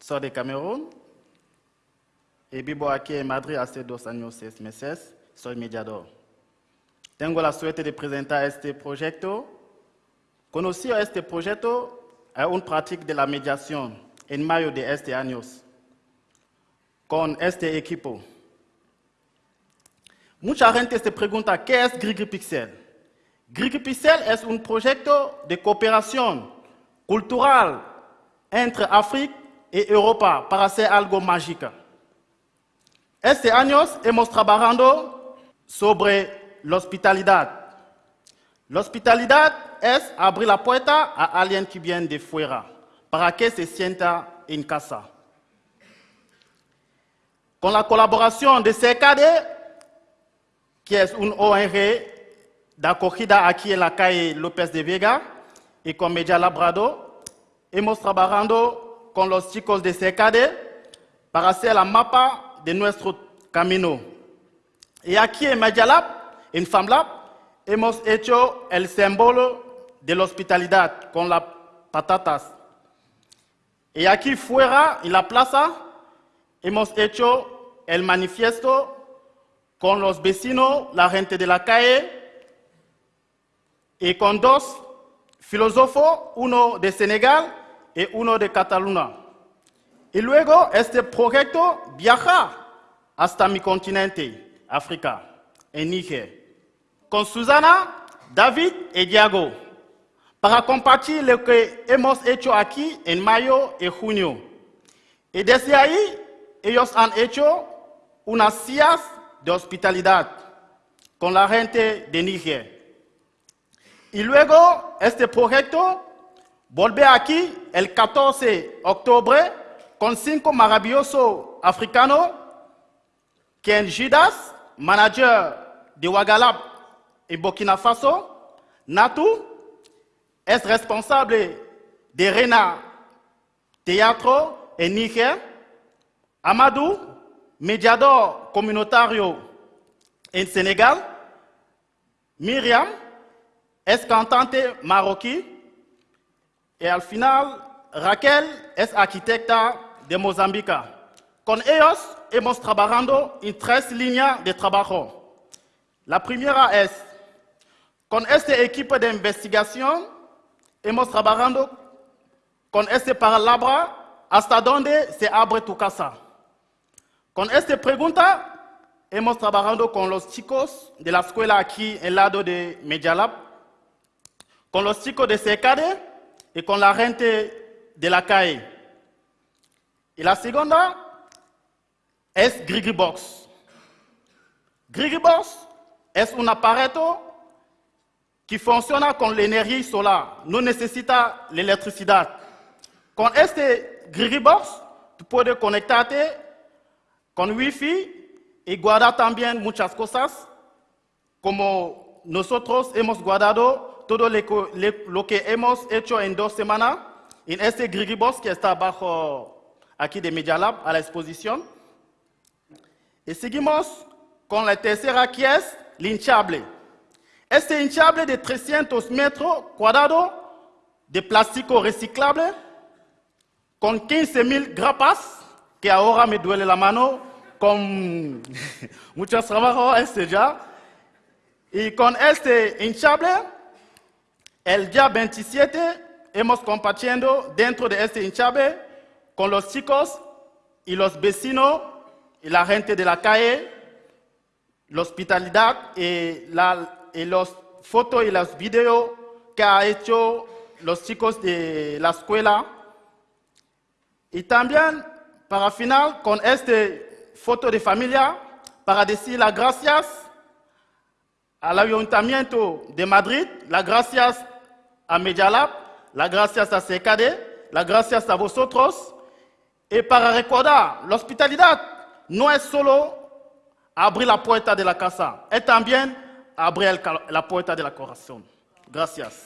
soy de y vivo aquí en Madrid hace dos años, seis meses. Soy mediador. Tengo la suerte de presentar este proyecto. Conocí a este proyecto a un práctica de la mediación en mayo de este año con este equipo. Mucha gente se pregunta, ¿qué es GrigiPixel? GrigiPixel es un proyecto de cooperación cultural entre África y Europa para hacer algo mágico. Este año hemos trabajado sobre la hospitalidad. Es abrir la puerta a alguien que viene de fuera para que se sienta en casa. Con la colaboración de CKD, que es un ONG de acogida aquí en la calle López de Vega, y con Media Labrado, hemos trabajado con los chicos de CKD para hacer la mapa de nuestro camino. Y aquí en Medialab, en FAMLAB, hemos hecho el símbolo de la hospitalidad con las patatas. Y aquí fuera, en la plaza, hemos hecho el manifiesto con los vecinos, la gente de la calle, y con dos filósofos, uno de Senegal y uno de Cataluña. Y luego este proyecto viaja hasta mi continente, África, en Níger, con Susana, David y Diego, para compartir lo que hemos hecho aquí en mayo y junio. Y desde ahí, ellos han hecho unas sillas de hospitalidad con la gente de Níger. Y luego, este proyecto Bolbe aqui, el 14 de outubro, com cinco africano, Ken Gidas, manager de Wagalab e Burkina Faso, Natu, é responsável de Rena Teatro e Niger, Amadou, mediador comunitário em Senegal, Miriam, ex-cantante marroquina, y al final Raquel es arquitecta de Mozambique. Con ellos hemos trabajado en tres líneas de trabajo. La primera es, con este equipo de investigación, hemos trabajado con este palabra hasta dónde se abre tu casa. Con esta pregunta, hemos trabajado con los chicos de la escuela aquí en lado de Medialab, con los chicos de SECADE y con la gente de la calle. Y la segunda es GrigiBox. GrigiBox es un aparato que funciona con energía solar, no necesita electricidad. Con este GrigiBox, tú puedes conectarte con Wi-Fi y guardar también muchas cosas, como nosotros hemos guardado todo lo que hemos hecho en dos semanas en este GrigiBox que está abajo aquí de Media Lab a la exposición. Y seguimos con la tercera que es hinchable. Este hinchable de 300 metros cuadrados de plástico reciclable con 15.000 grapas, que ahora me duele la mano con muchos trabajos este ya. Y con este hinchable, el día 27 hemos compartiendo dentro de este hinchable con los chicos y los vecinos y la gente de la calle, la hospitalidad y, la, y las fotos y los videos que ha hecho los chicos de la escuela. Y también, para final, con este foto de familia, para decir las gracias al Ayuntamiento de Madrid, las gracias a Medialab, las gracias a CKD, las gracias a vosotros. Y para recordar, la hospitalidad no es solo abrir la puerta de la casa, es también abrir la puerta del corazón. Gracias.